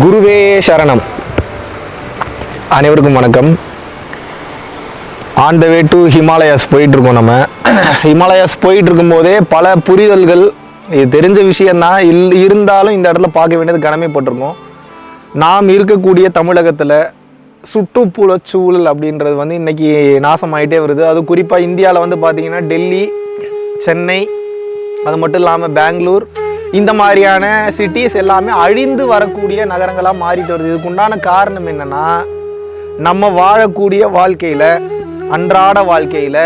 குருவே சரணம். அனைவருக்கும் வணக்கம். On the way to Himalayas போயிட்டுருக்கோம் நம்ம. ஹிமாலயாஸ் போயிட்டு இருக்கும்போதே பல புரிதல்கள் இது தெரிஞ்ச விஷயந்தான் இல் இருந்தாலும் இந்த இடத்துல பார்க்க வேண்டியது கடமைப்பட்டிருக்கோம். நாம் இருக்கக்கூடிய தமிழகத்தில் சுற்றுப்புறச் சூழல் அப்படின்றது வந்து இன்றைக்கி நாசமாயிட்டே வருது. அது குறிப்பாக இந்தியாவில் வந்து பார்த்திங்கன்னா டெல்லி சென்னை அது மட்டும் இல்லாமல் பெங்களூர் இந்த மாதிரியான சிட்டிஸ் எல்லாமே அழிந்து வரக்கூடிய நகரங்களாக மாறிட்டு வருது. இதுக்கு உண்டான காரணம் என்னென்னா நம்ம வாழக்கூடிய வாழ்க்கையில் அன்றாட வாழ்க்கையில்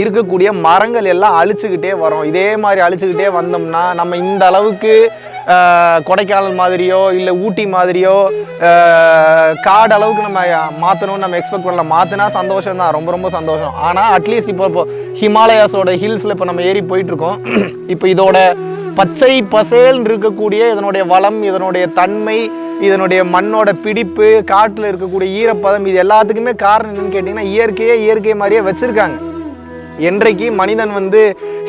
இருக்கக்கூடிய மரங்கள் எல்லாம் அழிச்சுக்கிட்டே வரோம். இதே மாதிரி அழிச்சுக்கிட்டே வந்தோம்னா நம்ம இந்த அளவுக்கு கொடைக்கானல் மாதிரியோ இல்லை ஊட்டி மாதிரியோ காடு அளவுக்கு நம்ம மாற்றணும்னு நம்ம எக்ஸ்பெக்ட் பண்ணலாம் மாற்றினா சந்தோஷம் தான் ரொம்ப ரொம்ப சந்தோஷம். ஆனால் அட்லீஸ்ட் இப்போ இப்போ ஹிமாலயாஸோட ஹில்ஸில் இப்போ நம்ம ஏறி போயிட்டுருக்கோம் இப்போ இதோட பச்சை பசேல்னு இருக்கக்கூடிய இதனுடைய வளம் இதனுடைய தன்மை இதனுடைய மண்ணோட பிடிப்பு காட்டில் இருக்கக்கூடிய ஈரப்பதம் இது எல்லாத்துக்குமே காரணம் என்னன்னு கேட்டிங்கன்னா இயற்கையே இயற்கை மாதிரியே வச்சுருக்காங்க. என்றைக்கு மனிதன் வந்து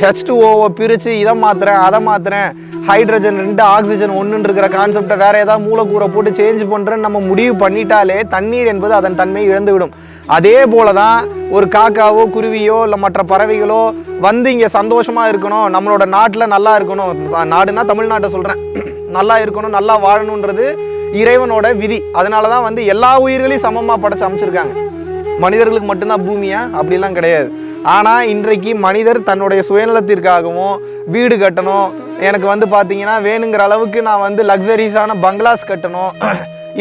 ஹெச் டூ ஓவை பிரித்து இதை மாத்துறேன் அதை மாத்துறேன் ஹைட்ரஜன் ரெண்டு ஆக்சிஜன் ஒன்றுன்னு இருக்கிற கான்செப்டை வேற ஏதாவது மூலக்கூரை போட்டு சேஞ்ச் பண்ணுறேன்னு நம்ம முடிவு பண்ணிட்டாலே தண்ணீர் என்பது அதன் தன்மையை இழந்துவிடும். அதே போல தான் ஒரு காக்காவோ குருவியோ இல்லை மற்ற பறவைகளோ வந்து இங்கே சந்தோஷமாக இருக்கணும் நம்மளோட நாட்டில் நல்லா இருக்கணும். நாடுனா தமிழ்நாட்டை சொல்கிறேன் நல்லா இருக்கணும் நல்லா வாழணுன்றது இறைவனோட விதி. அதனால தான் வந்து எல்லா உயிர்களையும் சமமாக படைச்சு அமைச்சிருக்காங்க. மனிதர்களுக்கு மட்டும்தான் பூமியா? அப்படிலாம் கிடையாது. ஆனால் இன்றைக்கு மனிதர் தன்னுடைய சுயநலத்திற்காகவும் வீடு கட்டணும். எனக்கு வந்து பார்த்தீங்கன்னா வேணுங்கிற அளவுக்கு நான் வந்து லக்ஸரிஸான பங்களாஸ் கட்டணும்.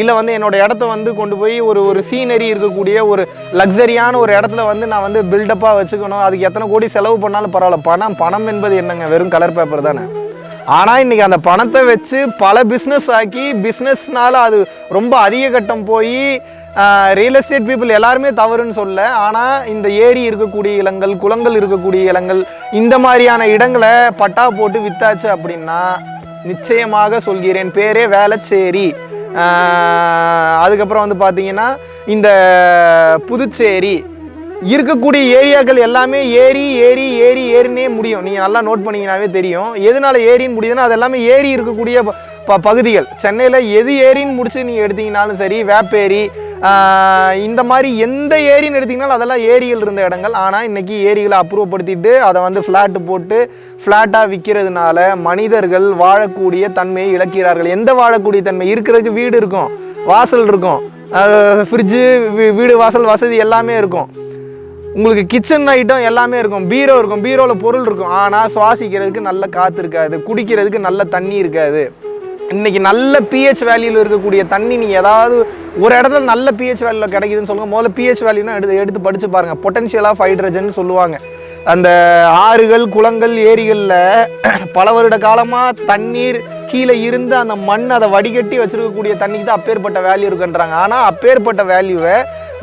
இல்லை வந்து என்னோட இடத்த வந்து கொண்டு போய் ஒரு ஒரு சீனரி இருக்கக்கூடிய ஒரு லக்ஸரியான ஒரு இடத்துல வந்து நான் வந்து பில்டப்பாக வச்சுக்கணும். அதுக்கு எத்தனை கோடி செலவு பண்ணாலும் பரவாயில்ல. பணம் பணம் என்பது என்னங்க? வெறும் கலர் பேப்பர் தானே. ஆனால் இன்னைக்கு அந்த பணத்தை வச்சு பல பிஸ்னஸ் ஆக்கி பிஸ்னஸ்னால அது ரொம்ப அதிக கட்டம் போய் ரியல் எஸ்டேட் பீப்புள் எல்லாருமே தவறுன்னு சொல்ல ஆனால் இந்த ஏரி இருக்கக்கூடிய இலங்கள் குளங்கள் இருக்கக்கூடிய இலங்கள் இந்த மாதிரியான இடங்களை பட்டா போட்டு வித்தாச்சு அப்படின்னா நிச்சயமாக சொல்கிறேன் பேரே வேளச்சேரி. அதுக்கப்புறம் வந்து பார்த்தீங்கன்னா இந்த புதுச்சேரி. இருக்கக்கூடிய ஏரியாக்கள் எல்லாமே ஏரி ஏரி ஏரி ஏறினே முடியும். நீங்கள் நல்லா நோட் பண்ணீங்கன்னாவே தெரியும். எதனால ஏரின்னு முடியுதுன்னா அது எல்லாமே ஏரி இருக்கக்கூடிய ப- ப பகுதிகள். சென்னையில் எது ஏரின்னு முடிச்சு நீங்கள் எடுத்தீங்கனாலும் சரி வேப்பேரி இந்த மாதிரி எந்த ஏரின்னு எடுத்தீங்கனாலும் அதெல்லாம் ஏரியில் இருந்த இடங்கள். ஆனால் இன்னைக்கு ஏரிகளை அப்புறப்படுத்திட்டு அதை வந்து ஃப்ளாட்டு போட்டு ஃப்ளாட்டாக விற்கிறதுனால மனிதர்கள் வாழக்கூடிய தன்மையை இழக்கிறார்கள். எந்த வாழக்கூடிய தன்மை? இருக்கிறதுக்கு வீடு இருக்கும் வாசல் இருக்கும். ஃப்ரிட்ஜு வீடு வாசல் வசதி எல்லாமே இருக்கும். உங்களுக்கு கிச்சன் ஐட்டம் எல்லாமே இருக்கும். பீரோ இருக்கும். பீரோவில் பொருள் இருக்கும். ஆனால் சுவாசிக்கிறதுக்கு நல்ல காற்று இருக்காது குடிக்கிறதுக்கு நல்ல தண்ணி இருக்காது. இன்னைக்கு நல்ல பிஹெச் வேல்யூவில் இருக்கக்கூடிய தண்ணி நீங்கள் ஏதாவது ஒரு இடத்துல நல்ல பிஹெச் வேல்யூவில் கிடைக்குதுன்னு சொல்லுங்க. முதல்ல பிஹெச் வேல்யூனா எடுத்து எடுத்து படித்து பாருங்கள் பொட்டன்ஷியல் ஆஃப் ஹைட்ரஜன் சொல்லுவாங்க. அந்த ஆறுகள் குளங்கள் ஏரிகளில் பல வருட காலமாக தண்ணீர் கீழே இருந்து அந்த மண் அதை வடிகட்டி வச்சிருக்கக்கூடிய தண்ணிக்கு தான் அப்பேற்பட்ட வேல்யூ இருக்குன்றாங்க. ஆனால் அப்பேற்பட்ட வேல்யூவை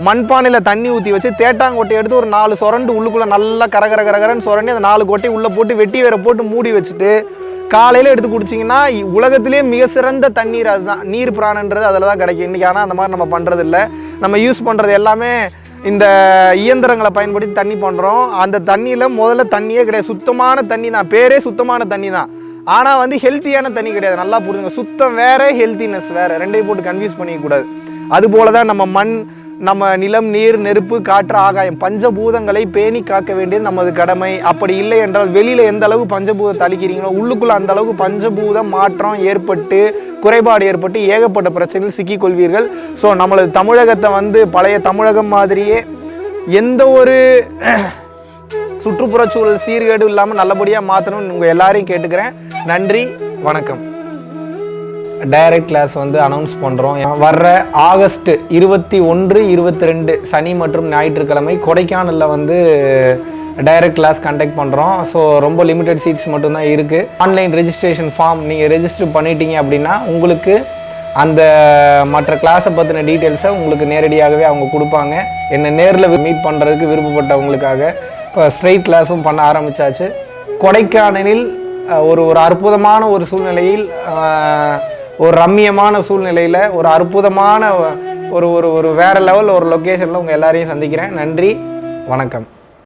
மண்பானையில் தண்ணி ஊற்றி வச்சு தேட்டாங்கொட்டை எடுத்து ஒரு நாலு சொரண்டு உள்ளுக்குள்ளே நல்லா கரகர கரகரன்னு சொரண்டி அந்த நாலு கொட்டை உள்ளே போட்டு வெட்டி வேற போட்டு மூடி வச்சுட்டு காலையில் எடுத்து குடிச்சிங்கன்னா உலகத்திலே மிக சிறந்த தண்ணீர் அதுதான். நீர் பிராணன்றது அதில் தான் கிடைக்கும். இன்றைக்கி ஆனால் அந்த மாதிரி நம்ம பண்ணுறது இல்லை நம்ம யூஸ் பண்ணுறது எல்லாமே இந்த இயந்திரங்களை பயன்படுத்தி தண்ணி பண்ணுறோம் அந்த தண்ணியில் முதல்ல தண்ணியே கிடையாது. சுத்தமான தண்ணி தான். பேரே சுத்தமான தண்ணி தான். ஆனால் வந்து ஹெல்த்தியான தண்ணி கிடையாது. நல்லா புரிஞ்சுங்க. சுத்தம் வேறு ஹெல்த்தினஸ் வேறு. ரெண்டையும் போட்டு கன்ஃபியூஸ் பண்ணிக்கக்கூடாது அதுபோல தான் நம்ம மண் நம்ம நிலம் நீர் நெருப்பு காற்று ஆகாயம் பஞ்சபூதங்களை பேணி காக்க வேண்டியது நமது கடமை. அப்படி இல்லை என்றால் வெளியில் எந்த அளவு பஞ்சபூதத்தை அழிக்கிறீங்களோ உள்ளுக்குள்ள அந்த அளவுக்கு பஞ்சபூத மாற்றம் ஏற்பட்டு குறைபாடு ஏற்பட்டு ஏகப்பட்ட பிரச்சனையில் சிக்கிக்கொள்வீர்கள் ஸோ நம்மளது தமிழகத்தை வந்து பழைய தமிழகம் மாதிரியே எந்த ஒரு சுற்றுப்புறச்சூழல் சீர்கேடு இல்லாமல் நல்லபடியாக மாற்றணும்னு உங்கள் எல்லாரையும் கேட்டுக்கிறேன். நன்றி வணக்கம். டைரக்ட் கிளாஸ் வந்து அனௌன்ஸ் பண்ணுறோம் வர்ற ஆகஸ்ட் இருபத்தி ஒன்று இருபத்தி ரெண்டு சனி மற்றும் ஞாயிற்றுக்கிழமை கொடைக்கானலில் வந்து டைரக்ட் கிளாஸ் கண்டக்ட் பண்ணுறோம் ஸோ ரொம்ப லிமிடெட் சீட்ஸ் மட்டும்தான் இருக்குது ஆன்லைன் ரெஜிஸ்ட்ரேஷன் ஃபார்ம் நீங்கள் ரெஜிஸ்டர் பண்ணிட்டீங்க அப்படின்னா உங்களுக்கு அந்த மற்ற கிளாஸை பற்றின டீட்டெயில்ஸை உங்களுக்கு நேரடியாகவே அவங்க கொடுப்பாங்க. என்னை நேரில் மீட் பண்ணுறதுக்கு விருப்பப்பட்டவங்களுக்காக. இப்போ ஸ்ட்ரெயிட் கிளாஸும் பண்ண ஆரம்பிச்சாச்சு. கொடைக்கானலில் ஒரு ஒரு அற்புதமான ஒரு சூழ்நிலையில் ஒரு ரம்மியமான சூழ்நிலையில் ஒரு அற்புதமான ஒரு ஒரு ஒரு வேற லெவல் ஒரு லொக்கேஷனில் உங்கள் எல்லாரையும் சந்திக்கிறேன். நன்றி வணக்கம்.